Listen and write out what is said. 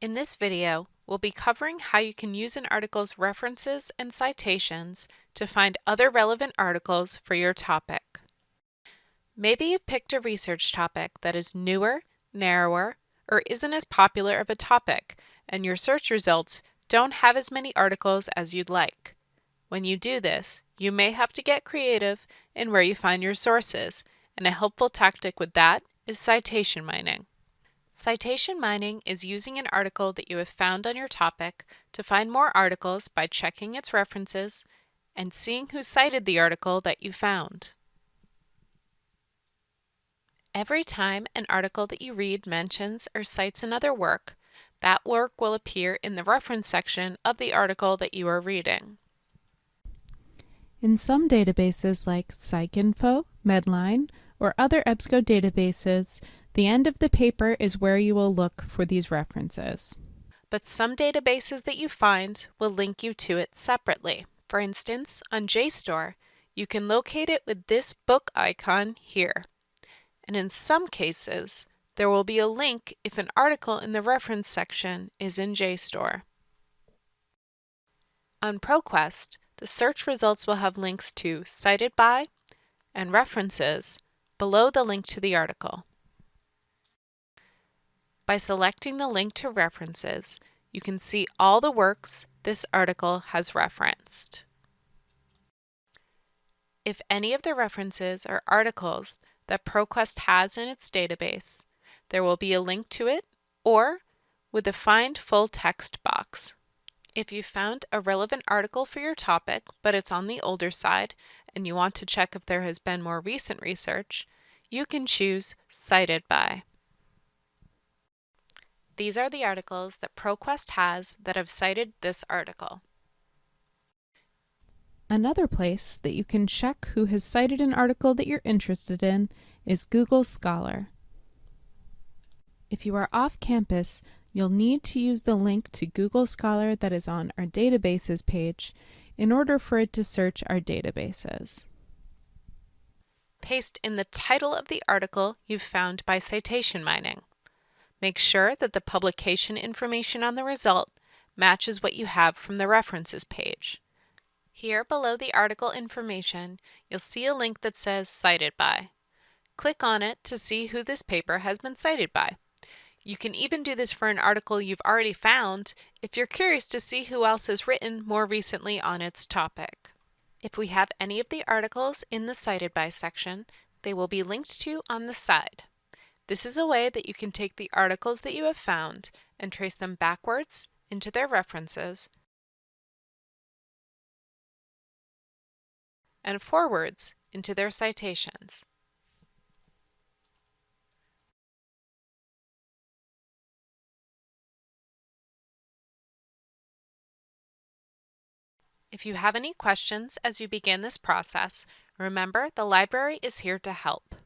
In this video, we'll be covering how you can use an article's references and citations to find other relevant articles for your topic. Maybe you've picked a research topic that is newer, narrower, or isn't as popular of a topic, and your search results don't have as many articles as you'd like. When you do this, you may have to get creative in where you find your sources, and a helpful tactic with that is citation mining. Citation mining is using an article that you have found on your topic to find more articles by checking its references and seeing who cited the article that you found. Every time an article that you read mentions or cites another work, that work will appear in the reference section of the article that you are reading. In some databases like PsycInfo, Medline, or other EBSCO databases, the end of the paper is where you will look for these references. But some databases that you find will link you to it separately. For instance, on JSTOR, you can locate it with this book icon here. And in some cases, there will be a link if an article in the reference section is in JSTOR. On ProQuest, the search results will have links to Cited By and References below the link to the article. By selecting the link to References, you can see all the works this article has referenced. If any of the references are articles that ProQuest has in its database, there will be a link to it or with a Find Full Text box. If you found a relevant article for your topic, but it's on the older side, and you want to check if there has been more recent research, you can choose Cited By. These are the articles that ProQuest has that have cited this article. Another place that you can check who has cited an article that you're interested in is Google Scholar. If you are off campus, you'll need to use the link to Google Scholar that is on our databases page in order for it to search our databases. Paste in the title of the article you've found by citation mining. Make sure that the publication information on the result matches what you have from the references page. Here below the article information, you'll see a link that says Cited By. Click on it to see who this paper has been cited by. You can even do this for an article you've already found if you're curious to see who else has written more recently on its topic. If we have any of the articles in the Cited By section, they will be linked to on the side. This is a way that you can take the articles that you have found and trace them backwards into their references and forwards into their citations. If you have any questions as you begin this process, remember the library is here to help.